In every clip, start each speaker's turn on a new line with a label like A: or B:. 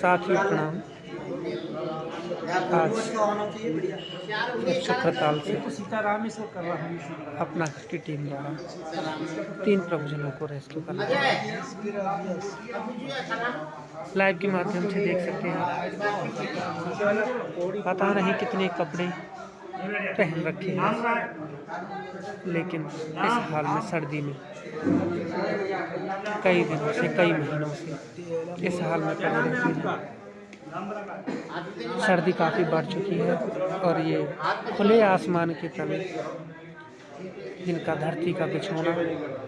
A: साथियों प्रणाम आज। चक्रताल से।
B: सीताराम इसको कर रहा हूँ
A: अपना की टीम द्वारा। तीन प्रभुजनों को रेस्क्यू करना लाइव के माध्यम से देख सकते हैं पता नहीं कितने कपड़े पहन रखे हैं। लेकिन इस हाल में सर्दी में कई दिनों से, कई महीनों से इस हाल में पड़े रहते हैं। सर्दी काफ़ी बढ़ चुकी है और ये खुले आसमान के तले जिनका धरती का बिछोना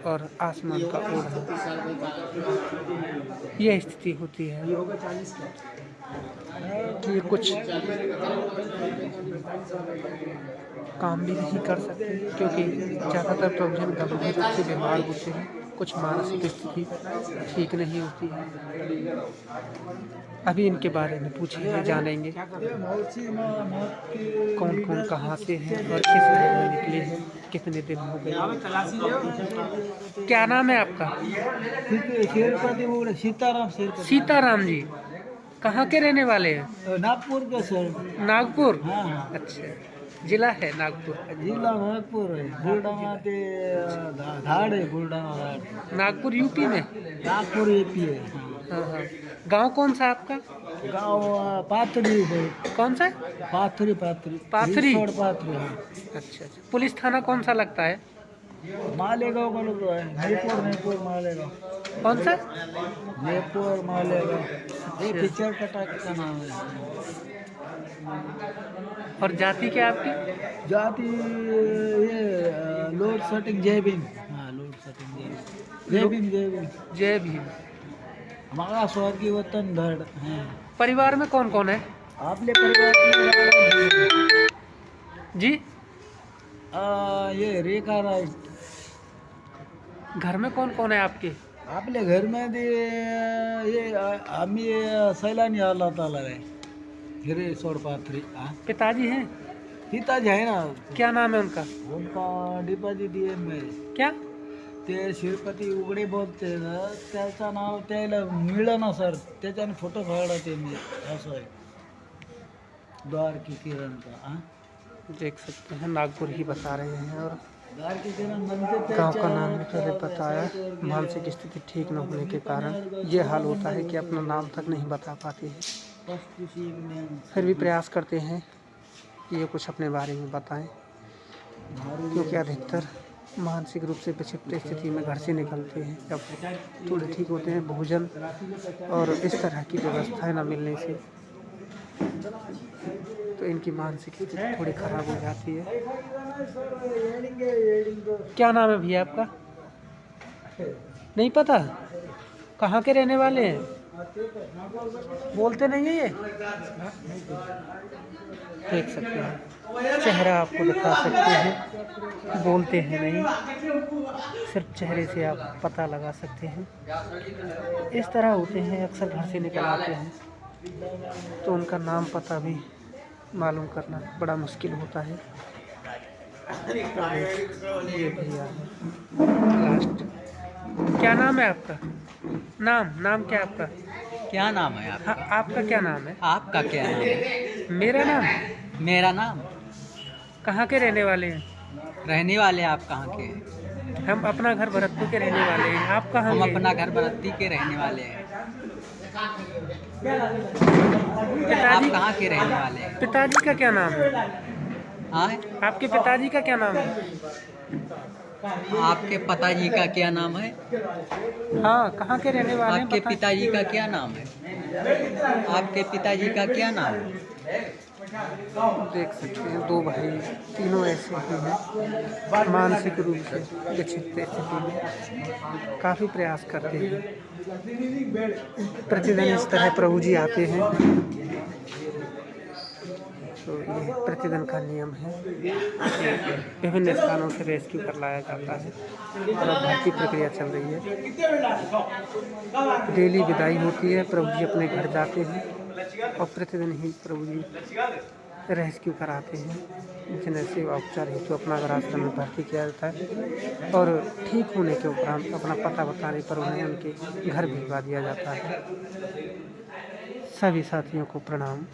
A: और आसमान का ओढ़ना यह स्थिति होती है कि कुछ काम भी नहीं कर सकते, क्योंकि ज़्यादातर प्रयोजन गंभीर रूप से बीमार होते हैं। कुछ मानसिक स्थिति ठीक नहीं होती है। अभी इनके बारे में पूछेंगे जानेंगे। कौन कौन कहाँ से हैं और किस दिन में निकले हैं कितने दिन हो गए? क्या नाम है आपका?
B: सीताराम
A: सीताराम जी। कहाँ के रहने वाले हैं?
B: नागपुर का सर।
A: नागपुर?
B: हाँ हाँ।
A: अच्छा। जिला है नागपुर।
B: जिला नागपुर है। ते धाड है धाड।
A: नागपुर यूपी में?
B: नागपुर यूपी है।
A: हाँ हाँ। गाँव कौन सा आपका?
B: गाव पाथरी है।
A: कौन सा?
B: पाथरी पाथरी।
A: पाथरी?
B: पाथरी हाँ।
A: अच्छा अच्छा। पुलिस थाना कौन सा लगता है?
B: मालेगाव लोग आहे जयपूर जयपूर मालेगाव।
A: कौन सा?
B: जयपूर मालेगाव। ये पिक्चर का का नाम है।
A: और जाति क्या आपकी?
B: जाति ये लोड सेटिंग जय भीम। हाँ लोड सेटिंग जय भीम। जय भीम जय भीम। हमारा स्वर्गीय वतन धड़ है।
A: परिवार में कौन कौन है?
B: आपले परिवार
A: जी।
B: आ, ये रेखा राय।
A: घर में कौन कौन है आपके?
B: आपल्या घरमध्ये ये अं, आम्ही सैलानी आला आला आहे हिरे सोड पाथरी हा
A: पिताजी हैं?
B: पिताजी आहे ना।
A: क्या नाम है उनका?
B: उनका डिपाजी डी एम आहे
A: क्या?
B: ते श्रीपती उघडे बोलते ना त्याचं नाव त्याला मिळलं ना सर त्याच्याने फ़ोटो काढला त्यांनी असं आहे. द्वारकी किरण का हा
A: देख सकते हैं नागपुर ही बता रहे हैं और गाँव का नाम पहले बताया मानसिक स्थिति ठीक न होने के कारण ये हाल होता है कि अपना नाम तक नहीं बता पाते हैं। फिर भी प्रयास करते हैं कि ये कुछ अपने बारे में बताएँ, क्योंकि अधिकतर मानसिक रूप से विक्षिप्त स्थिति में घर से निकलते हैं। जब थोड़े ठीक होते हैं, भोजन और इस तरह की व्यवस्थाएँ न मिलने से तो इनकी मानसिक स्थिति थोड़ी खराब हो जाती है। क्या नाम है भैया आपका? नहीं पता। कहाँ के रहने वाले हैं? बोलते नहीं है ये? देख सकते हैं। चेहरा आपको दिखा सकते हैं। बोलते हैं नहीं। सिर्फ़ चेहरे से आप पता लगा सकते हैं। इस तरह होते हैं अक्सर घर से निकल आते हैं। तो उनका नाम पता भी मालूम करना बड़ा मुश्किल होता है। ये भैया लास्ट क्या नाम है आपका? नाम नाम क्या आपका?
C: क्या नाम है आप
A: हाँ आपका क्या नाम है?
C: आपका क्या नाम है?
A: मेरा नाम?
C: मेरा नाम?
A: कहाँ के रहने वाले हैं?
C: रहने वाले आप कहाँ के? हैं
A: हम अपना घर भरतपुर के रहने वाले हैं। आप कहाँ
C: हम अपना घर बरती के रहने वाले हैं। आप कहाँ के रहने वाले हैं?
A: पिताजी का क्या नाम? है?
C: हाँ
A: आपके पिताजी का क्या नाम है?
C: आपके पिताजी का क्या नाम है?
A: हाँ कहाँ के रहने वाले
C: आपके पिताजी का क्या नाम है? आपके पिताजी का क्या नाम है?
A: देख सकते हैं, दो भाई, तीनों ऐसे ही हैं। मानसिक रूप से विक्षिप्त स्थिति में काफ़ी प्रयास करते हैं। प्रतिदिन इस तरह प्रभु जी आते हैं। तो ये प्रतिदिन का नियम है। विभिन्न स्थानों से रेस्क्यू कर लाया जाता है। और भर्ती प्रक्रिया चल रही है। डेली विदाई होती है। प्रभु जी अपने घर जाते हैं। और प्रतिदिन ही प्रभु जी रेस्क्यू कराते हैं? जिन्हें सेवा उपचार हेतु अपना आश्रम में भर्ती किया जाता है और ठीक होने के उपरांत अपना पता बताने पर उन्हें उनके घर भिजवा दिया जाता है। सभी साथियों को प्रणाम।